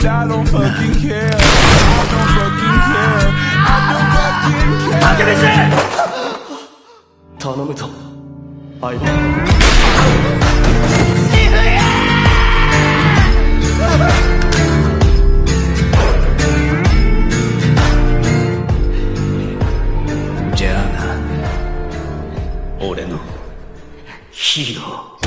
and I don't fucking care. I don't fucking care. I don't fucking care. タケミチ頼むぞ、相棒。じゃあな俺のヒーロー